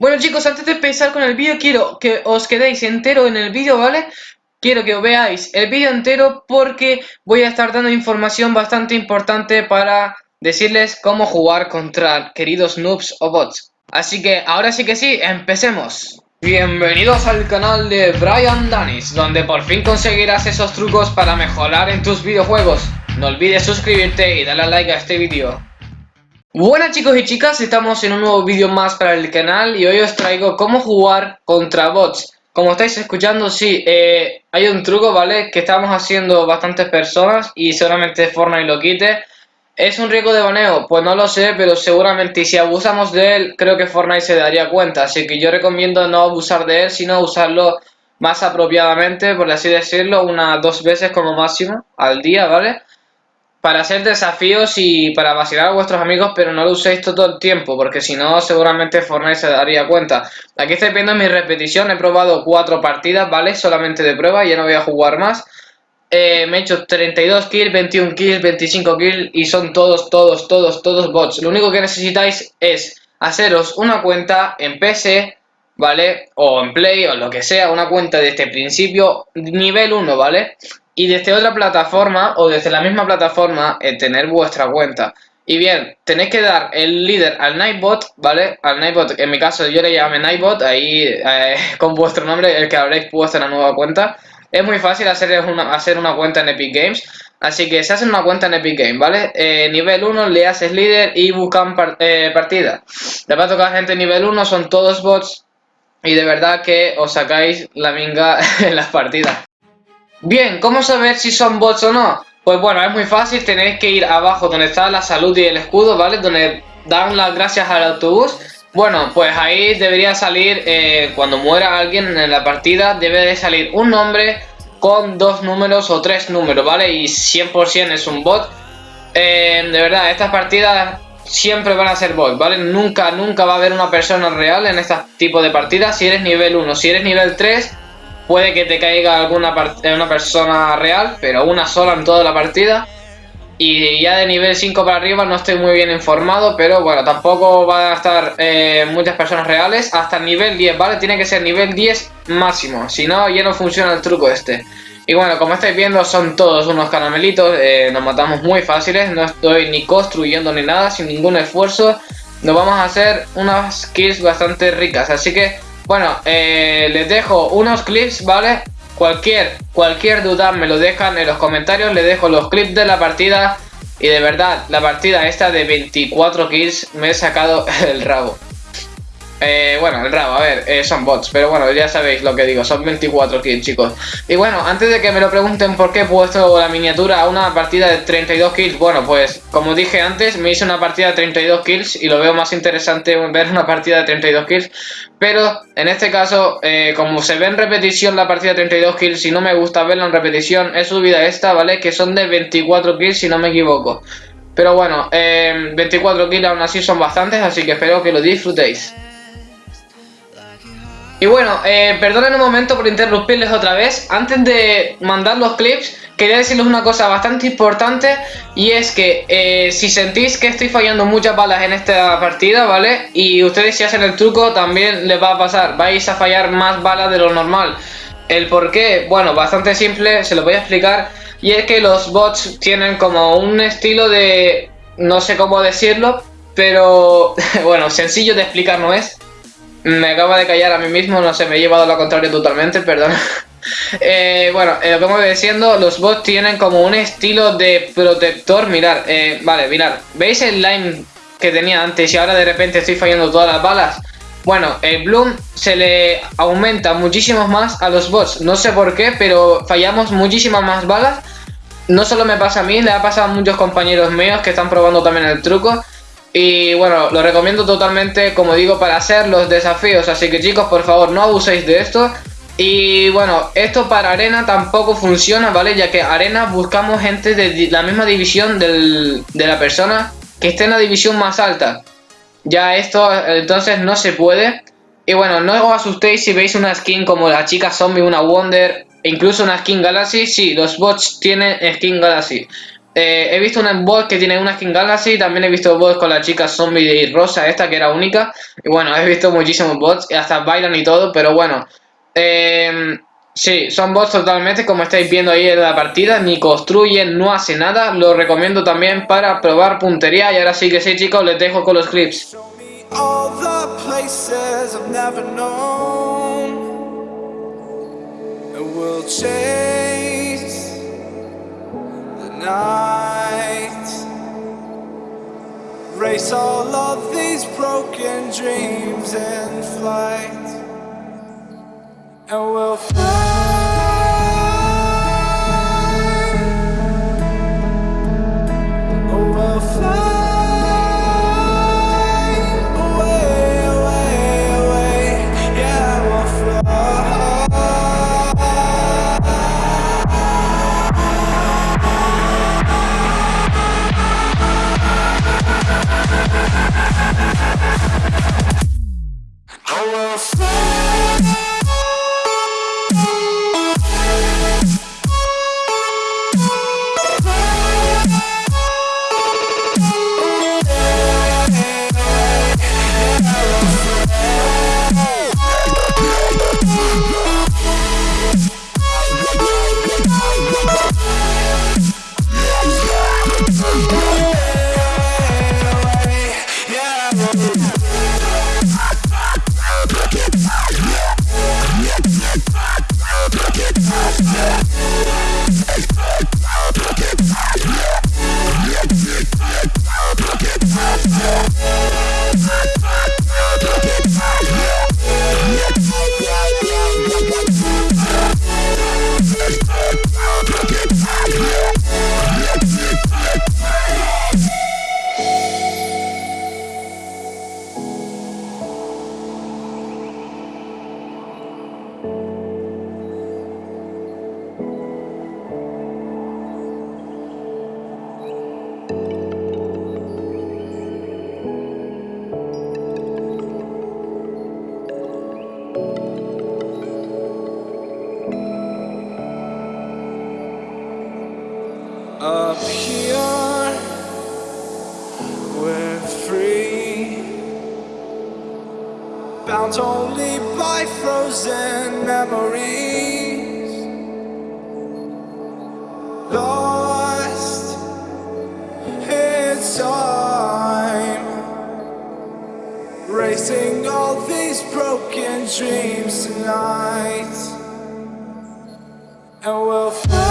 Bueno chicos, antes de empezar con el vídeo quiero que os quedéis entero en el vídeo, ¿vale? Quiero que veáis el vídeo entero porque voy a estar dando información bastante importante para decirles cómo jugar contra queridos noobs o bots. Así que ahora sí que sí, empecemos. Bienvenidos al canal de Brian Danis, donde por fin conseguirás esos trucos para mejorar en tus videojuegos. No olvides suscribirte y darle like a este vídeo. Buenas chicos y chicas, estamos en un nuevo vídeo más para el canal y hoy os traigo cómo jugar contra bots. Como estáis escuchando, sí, eh, hay un truco, ¿vale? Que estamos haciendo bastantes personas y seguramente Fortnite lo quite. ¿Es un riesgo de baneo? Pues no lo sé, pero seguramente si abusamos de él, creo que Fortnite se daría cuenta. Así que yo recomiendo no abusar de él, sino usarlo más apropiadamente, por así decirlo, unas dos veces como máximo al día, ¿vale? Para hacer desafíos y para vacilar a vuestros amigos, pero no lo uséis todo el tiempo, porque si no, seguramente Fortnite se daría cuenta. Aquí estáis viendo mi repetición, he probado cuatro partidas, ¿vale? Solamente de prueba, ya no voy a jugar más. Eh, me he hecho 32 kills, 21 kills, 25 kills y son todos, todos, todos, todos bots. Lo único que necesitáis es haceros una cuenta en PC, ¿vale? O en Play o lo que sea, una cuenta de este principio, nivel 1, ¿vale? Y desde otra plataforma o desde la misma plataforma eh, tener vuestra cuenta. Y bien, tenéis que dar el líder al Nightbot, ¿vale? Al Nightbot, en mi caso yo le llamo Nightbot, ahí eh, con vuestro nombre, el que habréis puesto en la nueva cuenta. Es muy fácil hacer una, hacer una cuenta en Epic Games, así que se hace una cuenta en Epic Games, ¿vale? Eh, nivel 1 le haces líder y buscan partida. Le va a tocar gente nivel 1, son todos bots y de verdad que os sacáis la minga en las partidas. Bien, ¿cómo saber si son bots o no? Pues bueno, es muy fácil, tenéis que ir abajo donde está la salud y el escudo, ¿vale? Donde dan las gracias al autobús. Bueno, pues ahí debería salir, eh, cuando muera alguien en la partida, debe de salir un nombre con dos números o tres números, ¿vale? Y 100% es un bot. Eh, de verdad, estas partidas siempre van a ser bots, ¿vale? Nunca, nunca va a haber una persona real en este tipo de partidas si eres nivel 1. Si eres nivel 3 Puede que te caiga alguna una persona real, pero una sola en toda la partida. Y ya de nivel 5 para arriba no estoy muy bien informado, pero bueno, tampoco van a estar eh, muchas personas reales. Hasta nivel 10, ¿vale? Tiene que ser nivel 10 máximo, si no ya no funciona el truco este. Y bueno, como estáis viendo son todos unos caramelitos, eh, nos matamos muy fáciles, no estoy ni construyendo ni nada, sin ningún esfuerzo. Nos vamos a hacer unas kills bastante ricas, así que bueno, eh, les dejo unos clips, ¿vale? Cualquier, cualquier duda me lo dejan en los comentarios, les dejo los clips de la partida y de verdad, la partida esta de 24 kills me he sacado el rabo. Eh, bueno, el rabo, a ver, eh, son bots, pero bueno, ya sabéis lo que digo, son 24 kills, chicos. Y bueno, antes de que me lo pregunten por qué he puesto la miniatura a una partida de 32 kills, bueno, pues como dije antes, me hice una partida de 32 kills y lo veo más interesante ver una partida de 32 kills. Pero en este caso, eh, como se ve en repetición la partida de 32 kills, si no me gusta verla en repetición, he subido esta, ¿vale? Que son de 24 kills, si no me equivoco. Pero bueno, 24 kills aún así son bastantes, así que espero que lo disfrutéis. Y bueno, eh, perdonen un momento por interrumpirles otra vez. Antes de mandar los clips, quería decirles una cosa bastante importante. Y es que eh, si sentís que estoy fallando muchas balas en esta partida, ¿vale? Y ustedes si hacen el truco también les va a pasar. Vais a fallar más balas de lo normal. ¿El por qué? Bueno, bastante simple, se lo voy a explicar. Y es que los bots tienen como un estilo de... No sé cómo decirlo, pero bueno, sencillo de explicar no es. Me acaba de callar a mí mismo, no sé, me he llevado la contraria totalmente, perdón. eh, bueno, eh, como voy diciendo, los bots tienen como un estilo de protector. Mirar, eh, vale, mirar. ¿Veis el line que tenía antes y ahora de repente estoy fallando todas las balas? Bueno, el Bloom se le aumenta muchísimo más a los bots. No sé por qué, pero fallamos muchísimas más balas. No solo me pasa a mí, le ha pasado a muchos compañeros míos que están probando también el truco. Y bueno, lo recomiendo totalmente, como digo, para hacer los desafíos. Así que chicos, por favor, no abuséis de esto. Y bueno, esto para arena tampoco funciona, ¿vale? Ya que arena buscamos gente de la misma división de la persona que esté en la división más alta. Ya esto entonces no se puede. Y bueno, no os asustéis si veis una skin como la chica zombie, una Wonder, incluso una skin Galaxy. Sí, los bots tienen skin Galaxy. Eh, he visto una voz que tiene una skin Galaxy, también he visto bots con la chica zombie rosa esta que era única. Y bueno, he visto muchísimos bots, hasta bailan y todo, pero bueno. Eh, sí, son bots totalmente, como estáis viendo ahí en la partida, ni construyen, no hace nada. Lo recomiendo también para probar puntería. Y ahora sí que sí, chicos, les dejo con los clips. Night. Race all of these broken dreams in flight. And we'll fly Música bound only by frozen memories. Lost in time, racing all these broken dreams tonight, and we'll fly.